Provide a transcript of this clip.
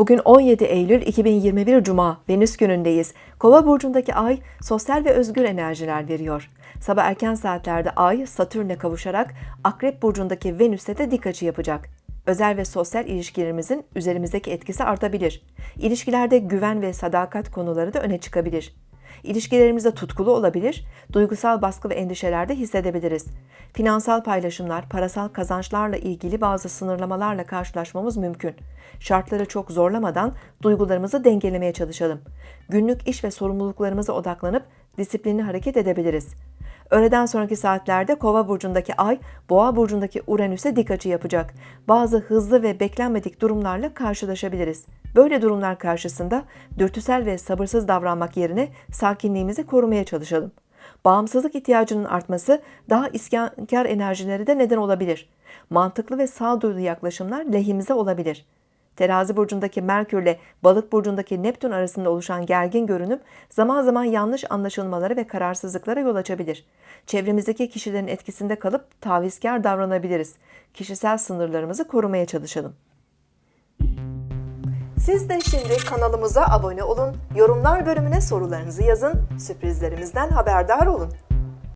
Bugün 17 Eylül 2021 Cuma, Venüs günündeyiz. Kova burcundaki ay sosyal ve özgür enerjiler veriyor. Sabah erken saatlerde ay Satürn'e kavuşarak Akrep burcundaki Venüs'e de dik açı yapacak. Özel ve sosyal ilişkilerimizin üzerimizdeki etkisi artabilir. İlişkilerde güven ve sadakat konuları da öne çıkabilir. İlişkilerimizde tutkulu olabilir, duygusal baskı ve endişeler de hissedebiliriz. Finansal paylaşımlar, parasal kazançlarla ilgili bazı sınırlamalarla karşılaşmamız mümkün. Şartları çok zorlamadan duygularımızı dengelemeye çalışalım. Günlük iş ve sorumluluklarımıza odaklanıp disiplinli hareket edebiliriz. Öğleden sonraki saatlerde Kova burcundaki Ay, Boğa burcundaki Uranüs'e dik açı yapacak. Bazı hızlı ve beklenmedik durumlarla karşılaşabiliriz. Böyle durumlar karşısında dürtüsel ve sabırsız davranmak yerine sakinliğimizi korumaya çalışalım. Bağımsızlık ihtiyacının artması daha isyankar enerjileri de neden olabilir. Mantıklı ve sağduyulu yaklaşımlar lehimize olabilir. Terazi burcundaki Merkür ile Balık burcundaki Neptün arasında oluşan gergin görünüm zaman zaman yanlış anlaşılmalara ve kararsızlıklara yol açabilir. Çevremizdeki kişilerin etkisinde kalıp tavizkar davranabiliriz. Kişisel sınırlarımızı korumaya çalışalım. Siz de şimdi kanalımıza abone olun, yorumlar bölümüne sorularınızı yazın, sürprizlerimizden haberdar olun.